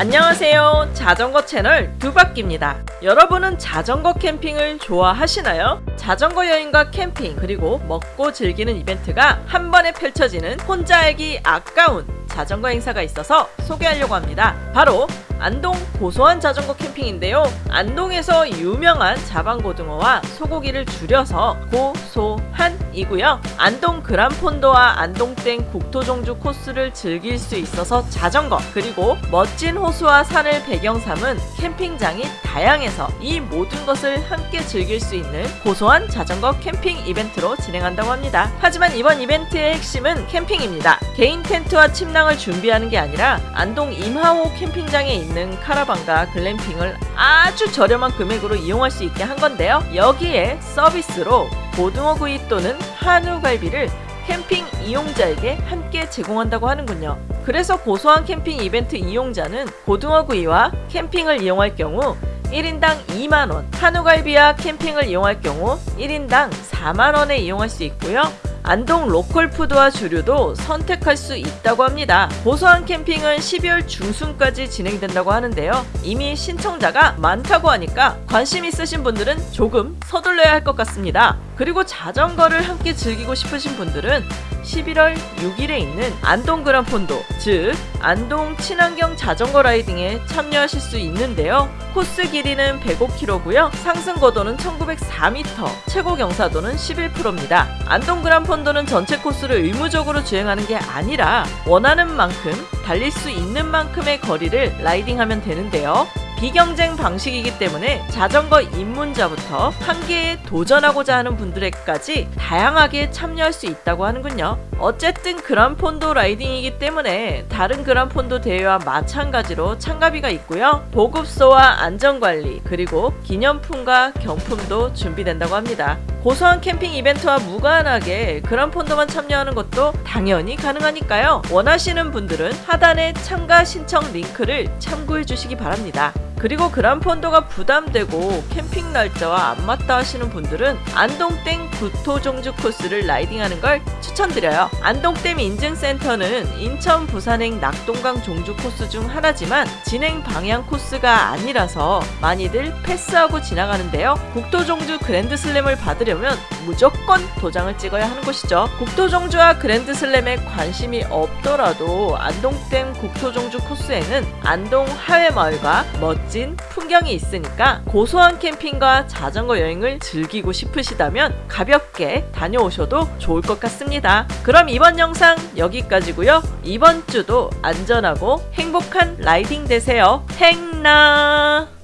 안녕하세요. 자전거 채널 두바퀴입니다. 여러분은 자전거 캠핑을 좋아하시나요? 자전거 여행과 캠핑 그리고 먹고 즐기는 이벤트가 한 번에 펼쳐지는 혼자 알기 아까운 자전거 행사가 있어서 소개하려고 합니다. 바로 안동 고소한 자전거 캠핑인데요. 안동에서 유명한 자방고등어와 소고기를 줄여서 고소한이고요. 안동 그란폰도와 안동땡 국토종주 코스를 즐길 수 있어서 자전거 그리고 멋진 호 수와 산을 배경 삼은 캠핑장이 다양해서 이 모든 것을 함께 즐길 수 있는 고소한 자전거 캠핑 이벤트로 진행한다고 합니다. 하지만 이번 이벤트의 핵심은 캠핑입니다. 개인 텐트와 침낭을 준비하는 게 아니라 안동 임하호 캠핑장에 있는 카라반과 글램핑을 아주 저렴한 금액으로 이용할 수 있게 한 건데요. 여기에 서비스로 고등어구이 또는 한우갈비를 캠핑 이용자에게 함께 제공한다고 하는군요. 그래서 고소한 캠핑 이벤트 이용자는 고등어구이와 캠핑을 이용할 경우 1인당 2만원, 한우갈비와 캠핑을 이용할 경우 1인당 4만원에 이용할 수 있고요. 안동 로컬푸드와 주류도 선택할 수 있다고 합니다. 고소한 캠핑은 12월 중순까지 진행된다고 하는데요. 이미 신청자가 많다고 하니까 관심 있으신 분들은 조금 서둘러야 할 것 같습니다. 그리고 자전거를 함께 즐기고 싶으신 분들은 11월 6일에 있는 안동 그란폰도, 즉 안동 친환경 자전거 라이딩에 참여하실 수 있는데요. 코스 길이는 105km고요. 상승 고도는 1904m, 최고 경사도는 11%입니다. 안동 그란폰도는 전체 코스를 의무적으로 주행하는 게 아니라 원하는 만큼 달릴 수 있는 만큼의 거리를 라이딩하면 되는데요. 비경쟁 방식이기 때문에 자전거 입문자부터 한계에 도전하고자 하는 분들에까지 다양하게 참여할 수 있다고 하는군요. 어쨌든 그란폰도 라이딩이기 때문에 다른 그란폰도 대회와 마찬가지로 참가비가 있고요. 보급소와 안전관리 그리고 기념품과 경품도 준비된다고 합니다. 고소한 캠핑 이벤트와 무관하게 그란폰도만 참여하는 것도 당연히 가능하니까요. 원하시는 분들은 하단의 참가 신청 링크를 참고해 주시기 바랍니다. 그리고 그란폰도가 부담되고 캠핑 날짜와 안 맞다 하시는 분들은 안동댐 구토종주 코스를 라이딩하는 걸 추천드려요. 안동댐 인증센터는 인천 부산행 낙동강 종주 코스 중 하나지만 진행 방향 코스가 아니라서 많이들 패스하고 지나가는데요. 국토종주 그랜드슬램을 받으려면 무조건 도장을 찍어야 하는 곳이죠. 국토종주와 그랜드슬램에 관심이 없더라도 안동댐 국토종주 코스에는 안동 하회마을과 멋진 풍경이 있으니까 고소한 캠핑과 자전거 여행을 즐기고 싶으시다면 가볍게 다녀오셔도 좋을 것 같습니다. 그럼 이번 영상 여기까지고요. 이번 주도 안전하고 행복한 라이딩 되세요. 행나